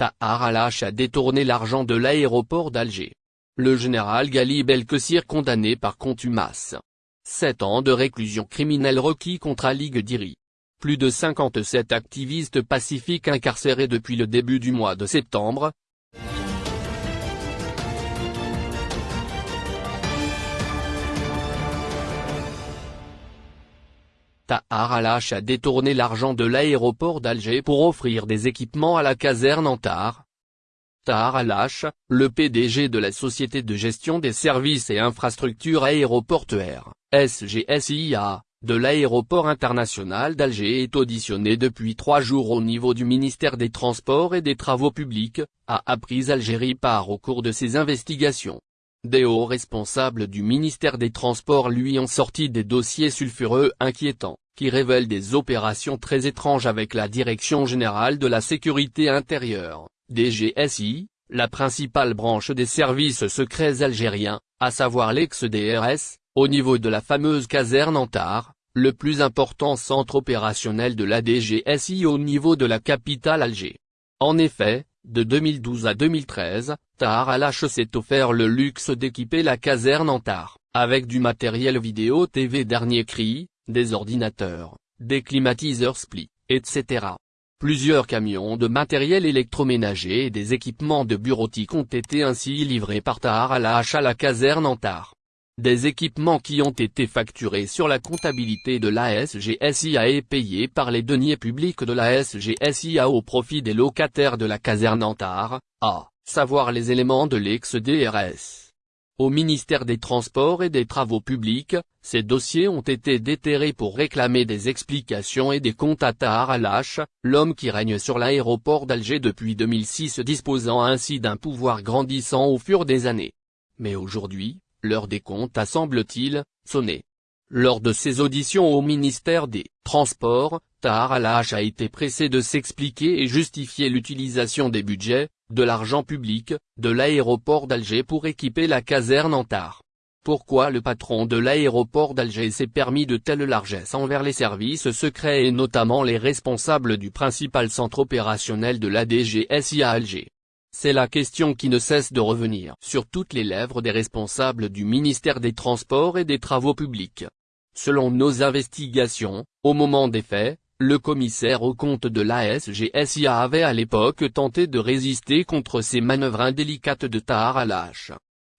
Tahar al-Hache a détourné l'argent de l'aéroport d'Alger. Le général Gali Belkessir condamné par contumace. 7 ans de réclusion criminelle requis contre Ali Diri. Plus de 57 activistes pacifiques incarcérés depuis le début du mois de septembre, Tahar al-Hache a détourné l'argent de l'aéroport d'Alger pour offrir des équipements à la caserne Antar. Tahar al-Hache, le PDG de la Société de gestion des services et infrastructures aéroportuaires, SGSIA, de l'aéroport international d'Alger est auditionné depuis trois jours au niveau du ministère des Transports et des Travaux Publics, a appris Algérie par au cours de ses investigations. Des hauts responsables du ministère des Transports lui ont sorti des dossiers sulfureux inquiétants, qui révèlent des opérations très étranges avec la Direction Générale de la Sécurité Intérieure, DGSI, la principale branche des services secrets algériens, à savoir l'ex-DRS, au niveau de la fameuse caserne Antar, le plus important centre opérationnel de la DGSI au niveau de la capitale Alger. En effet, de 2012 à 2013, Tahar al s'est offert le luxe d'équiper la caserne Antar, avec du matériel vidéo TV dernier cri, des ordinateurs, des climatiseurs split, etc. Plusieurs camions de matériel électroménager et des équipements de bureautique ont été ainsi livrés par Tahar al à la caserne Antar. Des équipements qui ont été facturés sur la comptabilité de la SGSIA et payés par les deniers publics de la SGSIA au profit des locataires de la caserne Antar, à savoir les éléments de l'ex-DRS. Au ministère des Transports et des Travaux Publics, ces dossiers ont été déterrés pour réclamer des explications et des comptes à Tahar al l'homme qui règne sur l'aéroport d'Alger depuis 2006 disposant ainsi d'un pouvoir grandissant au fur des années. Mais aujourd'hui, L'heure des comptes a semble-t-il, sonné. Lors de ses auditions au ministère des Transports, Tahar al a été pressé de s'expliquer et justifier l'utilisation des budgets, de l'argent public, de l'aéroport d'Alger pour équiper la caserne Antar. Pourquoi le patron de l'aéroport d'Alger s'est permis de telles largesses envers les services secrets et notamment les responsables du principal centre opérationnel de la DGSI à Alger? C'est la question qui ne cesse de revenir sur toutes les lèvres des responsables du ministère des Transports et des Travaux Publics. Selon nos investigations, au moment des faits, le commissaire au compte de l'ASGSIA avait à l'époque tenté de résister contre ces manœuvres indélicates de Tahar al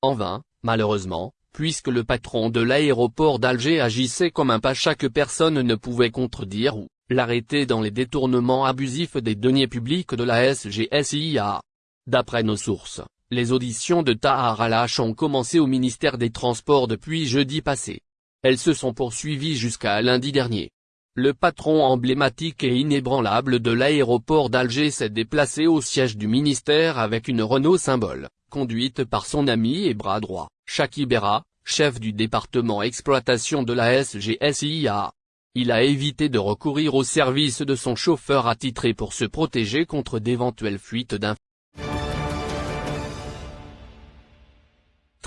En vain, malheureusement, puisque le patron de l'aéroport d'Alger agissait comme un pacha que personne ne pouvait contredire ou l'arrêter dans les détournements abusifs des deniers publics de la SGSIA. D'après nos sources, les auditions de Tahar al ont commencé au ministère des Transports depuis jeudi passé. Elles se sont poursuivies jusqu'à lundi dernier. Le patron emblématique et inébranlable de l'aéroport d'Alger s'est déplacé au siège du ministère avec une Renault symbole, conduite par son ami et bras droit, Chaki Bera, chef du département exploitation de la SGSIA. Il a évité de recourir au service de son chauffeur attitré pour se protéger contre d'éventuelles fuites d'informations.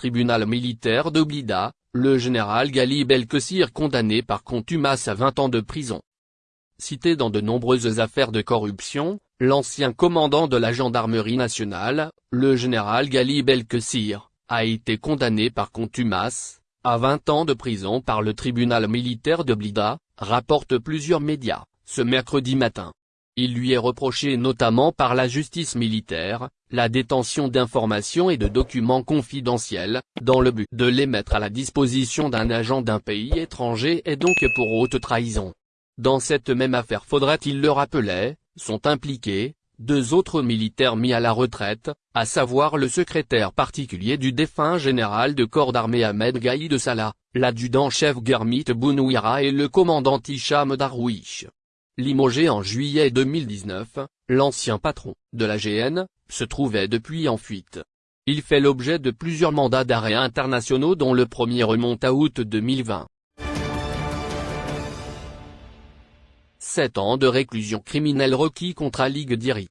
Tribunal militaire de Blida, le général Gali Belkessir condamné par contumace à 20 ans de prison. Cité dans de nombreuses affaires de corruption, l'ancien commandant de la gendarmerie nationale, le général Gali Belkessir, a été condamné par contumace, à 20 ans de prison par le tribunal militaire de Blida, rapportent plusieurs médias, ce mercredi matin. Il lui est reproché notamment par la justice militaire, la détention d'informations et de documents confidentiels, dans le but de les mettre à la disposition d'un agent d'un pays étranger et donc pour haute trahison. Dans cette même affaire faudrait-il le rappeler, sont impliqués, deux autres militaires mis à la retraite, à savoir le secrétaire particulier du défunt général de corps d'armée Ahmed Gaïd Salah, l'adjudant-chef Germit Bounouira et le commandant Hicham Darwish. Limogé en juillet 2019, l'ancien patron de la GN se trouvait depuis en fuite. Il fait l'objet de plusieurs mandats d'arrêt internationaux dont le premier remonte à août 2020. 7 ans de réclusion criminelle requis contre Ali Diri.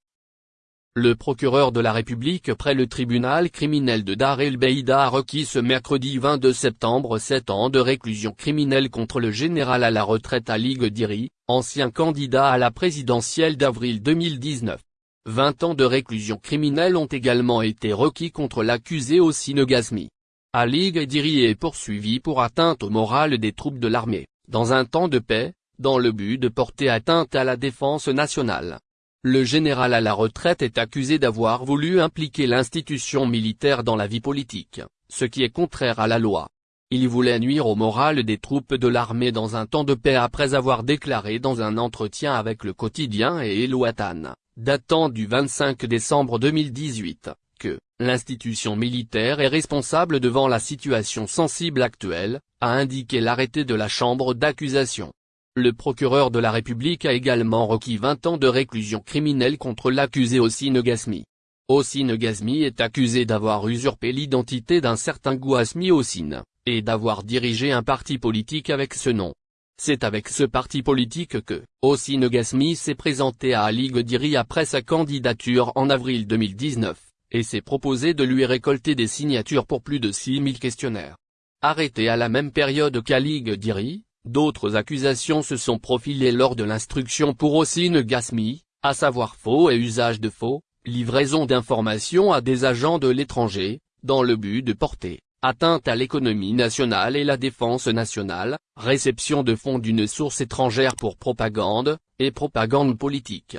Le procureur de la République près le tribunal criminel de Dar el-Beïda a requis ce mercredi 22 septembre 7 ans de réclusion criminelle contre le général à la retraite Ali Diri, ancien candidat à la présidentielle d'avril 2019. 20 ans de réclusion criminelle ont également été requis contre l'accusé Ossine Gazmi. Ali Ghediri est poursuivi pour atteinte au moral des troupes de l'armée, dans un temps de paix, dans le but de porter atteinte à la défense nationale. Le général à la retraite est accusé d'avoir voulu impliquer l'institution militaire dans la vie politique, ce qui est contraire à la loi. Il voulait nuire au moral des troupes de l'armée dans un temps de paix après avoir déclaré dans un entretien avec le quotidien et Elouatan, datant du 25 décembre 2018, que « l'institution militaire est responsable devant la situation sensible actuelle », a indiqué l'arrêté de la chambre d'accusation. Le procureur de la République a également requis 20 ans de réclusion criminelle contre l'accusé Ossine Gasmi. Ossine Gasmi est accusé d'avoir usurpé l'identité d'un certain Gouasmi Ossine, et d'avoir dirigé un parti politique avec ce nom. C'est avec ce parti politique que, Ossine Gasmi s'est présenté à Ali Godiri après sa candidature en avril 2019, et s'est proposé de lui récolter des signatures pour plus de 6000 questionnaires. Arrêté à la même période qu'Ali Godiri, D'autres accusations se sont profilées lors de l'instruction pour Ossine Gasmi, à savoir faux et usage de faux, livraison d'informations à des agents de l'étranger, dans le but de porter atteinte à l'économie nationale et la défense nationale, réception de fonds d'une source étrangère pour propagande, et propagande politique.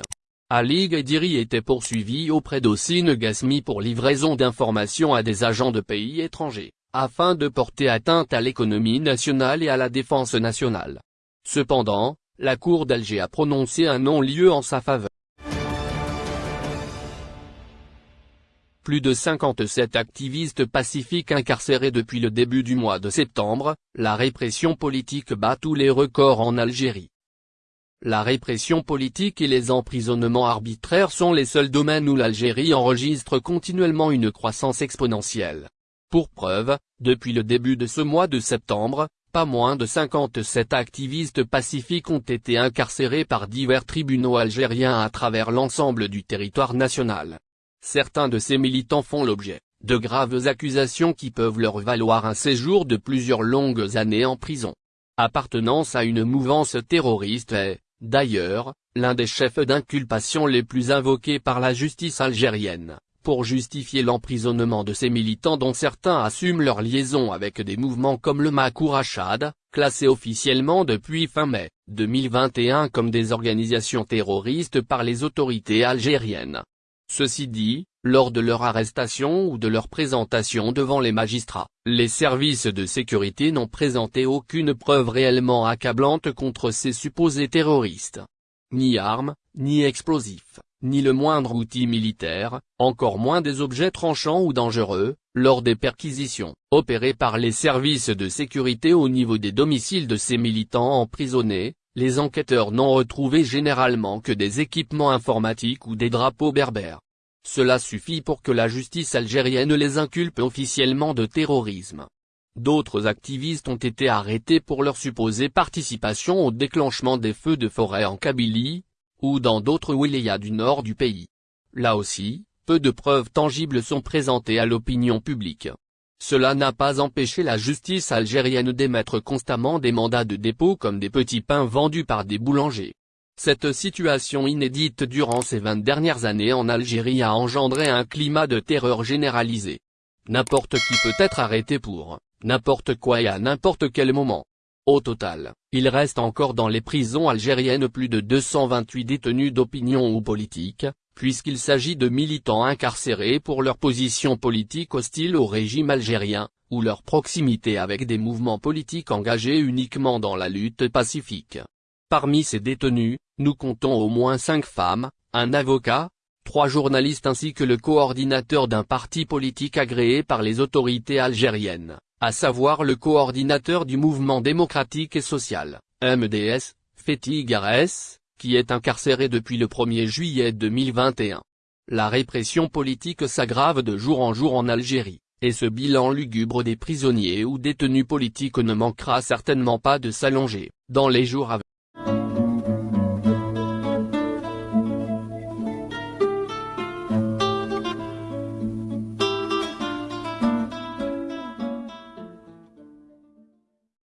Ali Ghediri était poursuivi auprès d'Ossine Gasmi pour livraison d'informations à des agents de pays étrangers afin de porter atteinte à l'économie nationale et à la défense nationale. Cependant, la Cour d'Alger a prononcé un non-lieu en sa faveur. Plus de 57 activistes pacifiques incarcérés depuis le début du mois de septembre, la répression politique bat tous les records en Algérie. La répression politique et les emprisonnements arbitraires sont les seuls domaines où l'Algérie enregistre continuellement une croissance exponentielle. Pour preuve, depuis le début de ce mois de septembre, pas moins de 57 activistes pacifiques ont été incarcérés par divers tribunaux algériens à travers l'ensemble du territoire national. Certains de ces militants font l'objet de graves accusations qui peuvent leur valoir un séjour de plusieurs longues années en prison. Appartenance à une mouvance terroriste est, d'ailleurs, l'un des chefs d'inculpation les plus invoqués par la justice algérienne pour justifier l'emprisonnement de ces militants dont certains assument leur liaison avec des mouvements comme le Makourachad, classés officiellement depuis fin mai 2021 comme des organisations terroristes par les autorités algériennes. Ceci dit, lors de leur arrestation ou de leur présentation devant les magistrats, les services de sécurité n'ont présenté aucune preuve réellement accablante contre ces supposés terroristes. Ni armes, ni explosifs ni le moindre outil militaire, encore moins des objets tranchants ou dangereux, lors des perquisitions, opérées par les services de sécurité au niveau des domiciles de ces militants emprisonnés, les enquêteurs n'ont retrouvé généralement que des équipements informatiques ou des drapeaux berbères. Cela suffit pour que la justice algérienne les inculpe officiellement de terrorisme. D'autres activistes ont été arrêtés pour leur supposée participation au déclenchement des feux de forêt en Kabylie, ou dans d'autres wilayas du nord du pays. Là aussi, peu de preuves tangibles sont présentées à l'opinion publique. Cela n'a pas empêché la justice algérienne d'émettre constamment des mandats de dépôt comme des petits pains vendus par des boulangers. Cette situation inédite durant ces 20 dernières années en Algérie a engendré un climat de terreur généralisé. N'importe qui peut être arrêté pour n'importe quoi et à n'importe quel moment. Au total, il reste encore dans les prisons algériennes plus de 228 détenus d'opinion ou politique, puisqu'il s'agit de militants incarcérés pour leur position politique hostile au régime algérien, ou leur proximité avec des mouvements politiques engagés uniquement dans la lutte pacifique. Parmi ces détenus, nous comptons au moins cinq femmes, un avocat, trois journalistes ainsi que le coordinateur d'un parti politique agréé par les autorités algériennes à savoir le coordinateur du mouvement démocratique et social, MDS, Fethi Gares, qui est incarcéré depuis le 1er juillet 2021. La répression politique s'aggrave de jour en jour en Algérie, et ce bilan lugubre des prisonniers ou détenus politiques ne manquera certainement pas de s'allonger, dans les jours à venir.